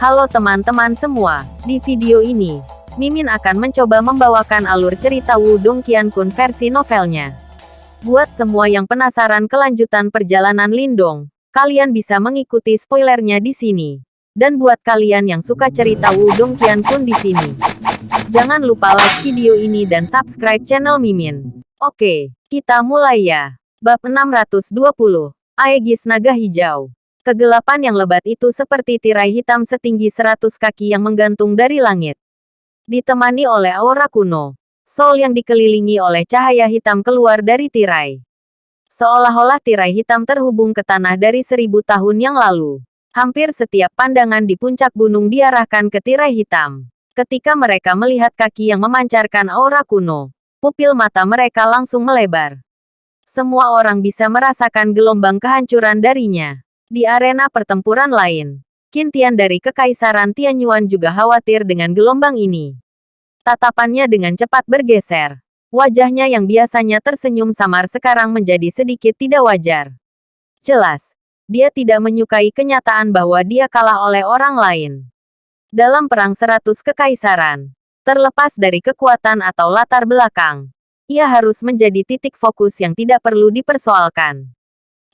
Halo teman-teman semua, di video ini, Mimin akan mencoba membawakan alur cerita Wudong Qiankun versi novelnya. Buat semua yang penasaran kelanjutan perjalanan Lindong, kalian bisa mengikuti spoilernya di sini. Dan buat kalian yang suka cerita Wudong Qiankun di sini, jangan lupa like video ini dan subscribe channel Mimin. Oke, kita mulai ya. Bab 620, Aegis Naga Hijau. Kegelapan yang lebat itu seperti tirai hitam setinggi seratus kaki yang menggantung dari langit. Ditemani oleh aura kuno, Sol yang dikelilingi oleh cahaya hitam keluar dari tirai. Seolah-olah tirai hitam terhubung ke tanah dari seribu tahun yang lalu. Hampir setiap pandangan di puncak gunung diarahkan ke tirai hitam. Ketika mereka melihat kaki yang memancarkan aura kuno, pupil mata mereka langsung melebar. Semua orang bisa merasakan gelombang kehancuran darinya. Di arena pertempuran lain, Kintian dari Kekaisaran Tianyuan juga khawatir dengan gelombang ini. Tatapannya dengan cepat bergeser. Wajahnya yang biasanya tersenyum samar sekarang menjadi sedikit tidak wajar. Jelas, dia tidak menyukai kenyataan bahwa dia kalah oleh orang lain. Dalam perang seratus kekaisaran, terlepas dari kekuatan atau latar belakang, ia harus menjadi titik fokus yang tidak perlu dipersoalkan.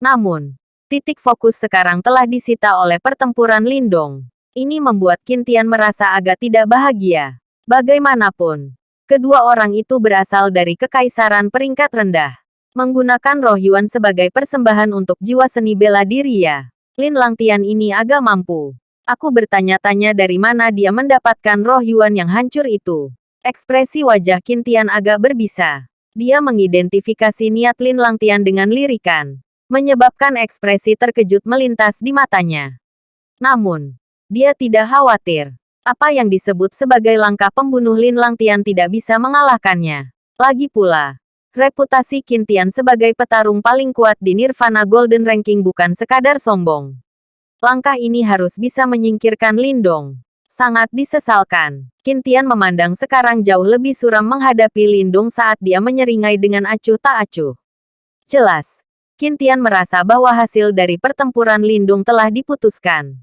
Namun, Titik fokus sekarang telah disita oleh pertempuran Lindong. Ini membuat Kintian merasa agak tidak bahagia. Bagaimanapun, kedua orang itu berasal dari kekaisaran peringkat rendah. Menggunakan roh Yuan sebagai persembahan untuk jiwa seni bela diri ya. Lin Langtian ini agak mampu. Aku bertanya-tanya dari mana dia mendapatkan roh Yuan yang hancur itu. Ekspresi wajah Kintian agak berbisa. Dia mengidentifikasi niat Lin Langtian dengan lirikan menyebabkan ekspresi terkejut melintas di matanya. Namun, dia tidak khawatir. Apa yang disebut sebagai langkah pembunuh Lin Langtian tidak bisa mengalahkannya. Lagi pula, reputasi Kintian sebagai petarung paling kuat di Nirvana Golden Ranking bukan sekadar sombong. Langkah ini harus bisa menyingkirkan Lindong. Sangat disesalkan. Kintian memandang sekarang jauh lebih suram menghadapi Lindong saat dia menyeringai dengan acuh tak acuh. Jelas, Kintian merasa bahwa hasil dari pertempuran Lindung telah diputuskan.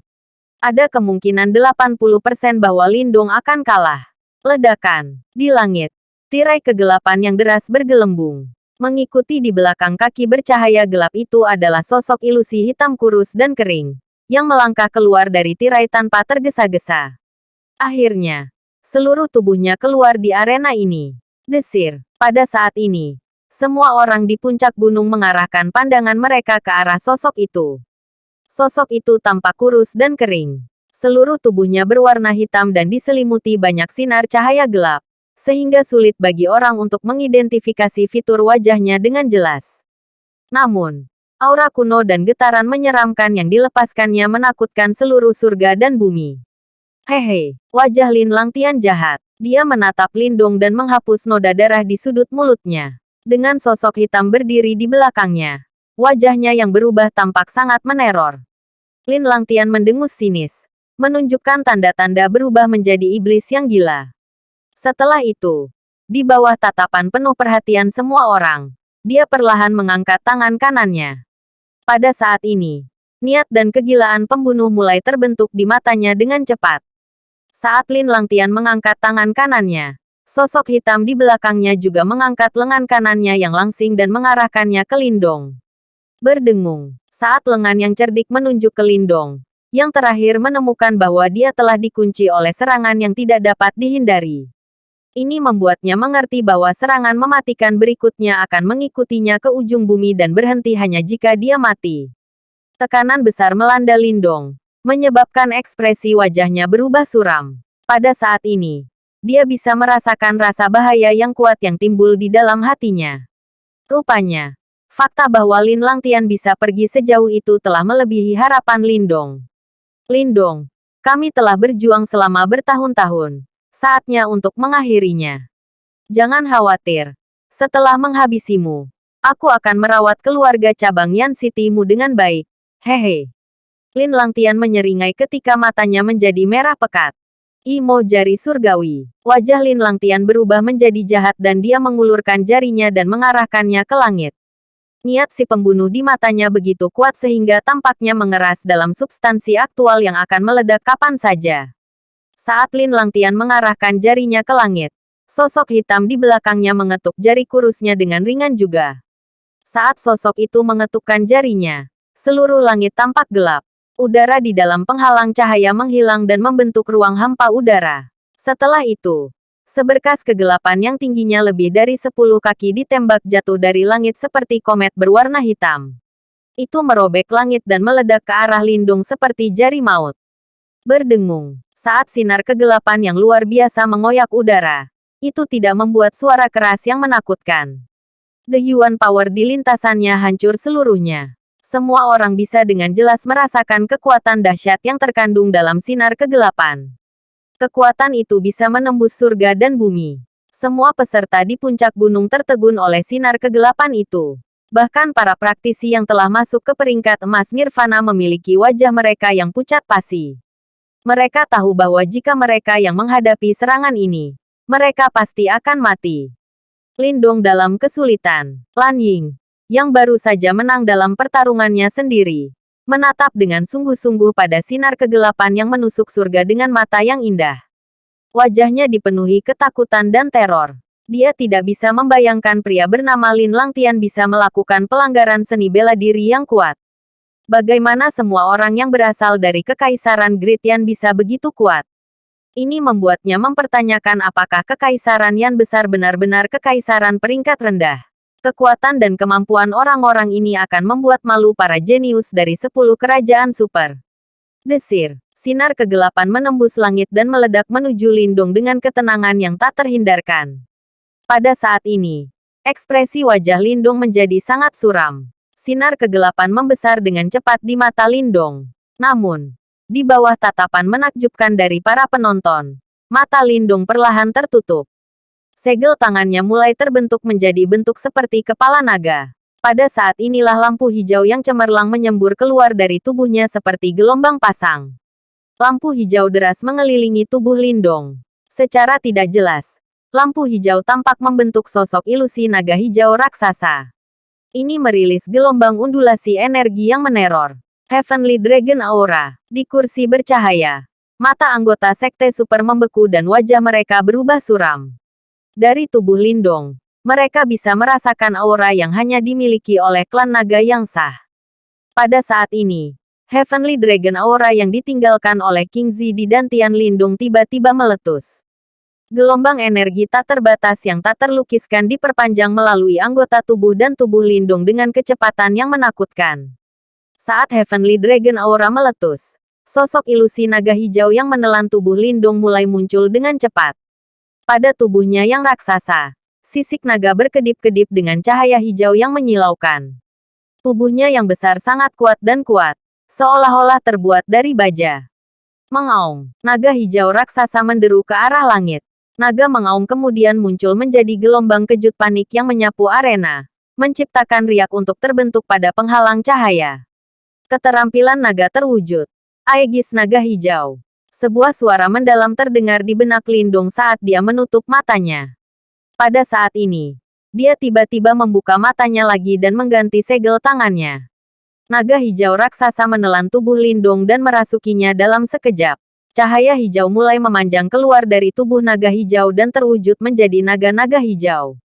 Ada kemungkinan 80% bahwa Lindung akan kalah. Ledakan. Di langit. Tirai kegelapan yang deras bergelembung. Mengikuti di belakang kaki bercahaya gelap itu adalah sosok ilusi hitam kurus dan kering. Yang melangkah keluar dari tirai tanpa tergesa-gesa. Akhirnya, seluruh tubuhnya keluar di arena ini. Desir. Pada saat ini, semua orang di puncak gunung mengarahkan pandangan mereka ke arah sosok itu. Sosok itu tampak kurus dan kering. Seluruh tubuhnya berwarna hitam dan diselimuti banyak sinar cahaya gelap, sehingga sulit bagi orang untuk mengidentifikasi fitur wajahnya dengan jelas. Namun, aura kuno dan getaran menyeramkan yang dilepaskannya menakutkan seluruh surga dan bumi. Hehe, wajah Lin Langtian jahat. Dia menatap Lindung dan menghapus noda darah di sudut mulutnya dengan sosok hitam berdiri di belakangnya. Wajahnya yang berubah tampak sangat meneror. Lin Langtian mendengus sinis, menunjukkan tanda-tanda berubah menjadi iblis yang gila. Setelah itu, di bawah tatapan penuh perhatian semua orang, dia perlahan mengangkat tangan kanannya. Pada saat ini, niat dan kegilaan pembunuh mulai terbentuk di matanya dengan cepat. Saat Lin Langtian mengangkat tangan kanannya, Sosok hitam di belakangnya juga mengangkat lengan kanannya yang langsing dan mengarahkannya ke Lindong. Berdengung, saat lengan yang cerdik menunjuk ke Lindong, yang terakhir menemukan bahwa dia telah dikunci oleh serangan yang tidak dapat dihindari. Ini membuatnya mengerti bahwa serangan mematikan berikutnya akan mengikutinya ke ujung bumi dan berhenti hanya jika dia mati. Tekanan besar melanda Lindong, menyebabkan ekspresi wajahnya berubah suram. Pada saat ini, dia bisa merasakan rasa bahaya yang kuat yang timbul di dalam hatinya. Rupanya, fakta bahwa Lin Langtian bisa pergi sejauh itu telah melebihi harapan Lindong. Lindong, kami telah berjuang selama bertahun-tahun. Saatnya untuk mengakhirinya. Jangan khawatir. Setelah menghabisimu, aku akan merawat keluarga cabang Yan City-mu dengan baik. Hehe. Lin Langtian menyeringai ketika matanya menjadi merah pekat. Imo jari surgawi. Wajah Lin Langtian berubah menjadi jahat dan dia mengulurkan jarinya dan mengarahkannya ke langit. Niat si pembunuh di matanya begitu kuat sehingga tampaknya mengeras dalam substansi aktual yang akan meledak kapan saja. Saat Lin Langtian mengarahkan jarinya ke langit, sosok hitam di belakangnya mengetuk jari kurusnya dengan ringan juga. Saat sosok itu mengetukkan jarinya, seluruh langit tampak gelap. Udara di dalam penghalang cahaya menghilang dan membentuk ruang hampa udara. Setelah itu, Seberkas kegelapan yang tingginya lebih dari sepuluh kaki ditembak jatuh dari langit seperti komet berwarna hitam. Itu merobek langit dan meledak ke arah lindung seperti jari maut. Berdengung, saat sinar kegelapan yang luar biasa mengoyak udara, itu tidak membuat suara keras yang menakutkan. The Yuan Power di lintasannya hancur seluruhnya. Semua orang bisa dengan jelas merasakan kekuatan dahsyat yang terkandung dalam sinar kegelapan. Kekuatan itu bisa menembus surga dan bumi. Semua peserta di puncak gunung tertegun oleh sinar kegelapan itu. Bahkan para praktisi yang telah masuk ke peringkat emas nirvana memiliki wajah mereka yang pucat pasi. Mereka tahu bahwa jika mereka yang menghadapi serangan ini, mereka pasti akan mati. Lindong dalam kesulitan. Lan Ying, yang baru saja menang dalam pertarungannya sendiri, menatap dengan sungguh-sungguh pada sinar kegelapan yang menusuk surga dengan mata yang indah. Wajahnya dipenuhi ketakutan dan teror. Dia tidak bisa membayangkan pria bernama Lin Langtian bisa melakukan pelanggaran seni bela diri yang kuat. Bagaimana semua orang yang berasal dari Kekaisaran Gritian bisa begitu kuat? Ini membuatnya mempertanyakan apakah Kekaisaran Yan besar benar-benar kekaisaran peringkat rendah. Kekuatan dan kemampuan orang-orang ini akan membuat malu para jenius dari sepuluh kerajaan super. Desir, sinar kegelapan menembus langit dan meledak menuju lindung dengan ketenangan yang tak terhindarkan. Pada saat ini, ekspresi wajah Lindung menjadi sangat suram. Sinar kegelapan membesar dengan cepat di mata Lindung. Namun, di bawah tatapan menakjubkan dari para penonton, mata Lindung perlahan tertutup. Segel tangannya mulai terbentuk menjadi bentuk seperti kepala naga. Pada saat inilah lampu hijau yang cemerlang menyembur keluar dari tubuhnya seperti gelombang pasang. Lampu hijau deras mengelilingi tubuh Lindong. Secara tidak jelas, lampu hijau tampak membentuk sosok ilusi naga hijau raksasa. Ini merilis gelombang undulasi energi yang meneror. Heavenly Dragon Aura, di kursi bercahaya. Mata anggota sekte super membeku dan wajah mereka berubah suram. Dari tubuh Lindong, mereka bisa merasakan aura yang hanya dimiliki oleh klan naga yang sah. Pada saat ini, Heavenly Dragon aura yang ditinggalkan oleh King Zi di Dantian Lindung tiba-tiba meletus. Gelombang energi tak terbatas yang tak terlukiskan diperpanjang melalui anggota tubuh dan tubuh Lindung dengan kecepatan yang menakutkan. Saat Heavenly Dragon aura meletus, sosok ilusi naga hijau yang menelan tubuh Lindung mulai muncul dengan cepat. Pada tubuhnya yang raksasa, sisik naga berkedip-kedip dengan cahaya hijau yang menyilaukan. Tubuhnya yang besar sangat kuat dan kuat, seolah-olah terbuat dari baja. Mengaum, naga hijau raksasa menderu ke arah langit. Naga mengaum kemudian muncul menjadi gelombang kejut panik yang menyapu arena, menciptakan riak untuk terbentuk pada penghalang cahaya. Keterampilan naga terwujud. Aegis naga hijau. Sebuah suara mendalam terdengar di benak Lindung saat dia menutup matanya. Pada saat ini, dia tiba-tiba membuka matanya lagi dan mengganti segel tangannya. Naga hijau raksasa menelan tubuh Lindung dan merasukinya dalam sekejap. Cahaya hijau mulai memanjang keluar dari tubuh naga hijau dan terwujud menjadi naga-naga hijau.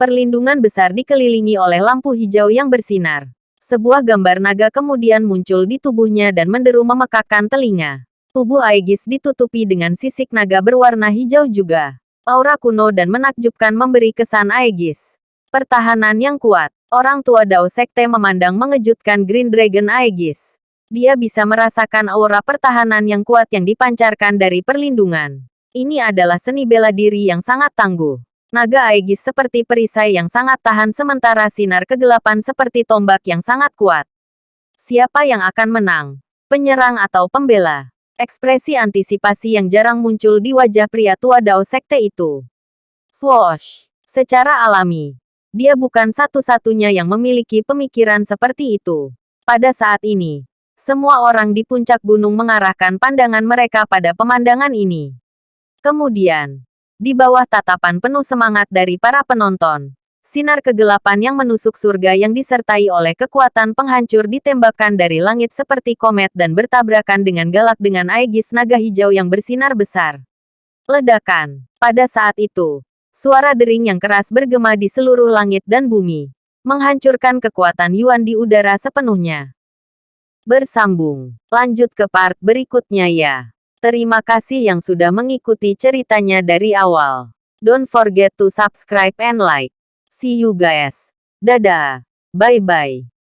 Perlindungan besar dikelilingi oleh lampu hijau yang bersinar. Sebuah gambar naga kemudian muncul di tubuhnya dan menderu memekakkan telinga. Tubuh Aegis ditutupi dengan sisik naga berwarna hijau juga. Aura kuno dan menakjubkan memberi kesan Aegis. Pertahanan yang kuat. Orang tua Dao Sekte memandang mengejutkan Green Dragon Aegis. Dia bisa merasakan aura pertahanan yang kuat yang dipancarkan dari perlindungan. Ini adalah seni bela diri yang sangat tangguh. Naga Aegis seperti perisai yang sangat tahan sementara sinar kegelapan seperti tombak yang sangat kuat. Siapa yang akan menang? Penyerang atau pembela? Ekspresi antisipasi yang jarang muncul di wajah pria tua Dao Sekte itu. Swoosh! Secara alami, dia bukan satu-satunya yang memiliki pemikiran seperti itu. Pada saat ini, semua orang di puncak gunung mengarahkan pandangan mereka pada pemandangan ini. Kemudian, di bawah tatapan penuh semangat dari para penonton, Sinar kegelapan yang menusuk surga yang disertai oleh kekuatan penghancur ditembakkan dari langit seperti komet dan bertabrakan dengan galak dengan aegis naga hijau yang bersinar besar. Ledakan. Pada saat itu, suara dering yang keras bergema di seluruh langit dan bumi, menghancurkan kekuatan Yuan di udara sepenuhnya. Bersambung. Lanjut ke part berikutnya ya. Terima kasih yang sudah mengikuti ceritanya dari awal. Don't forget to subscribe and like. See you guys. Dadah. Bye-bye.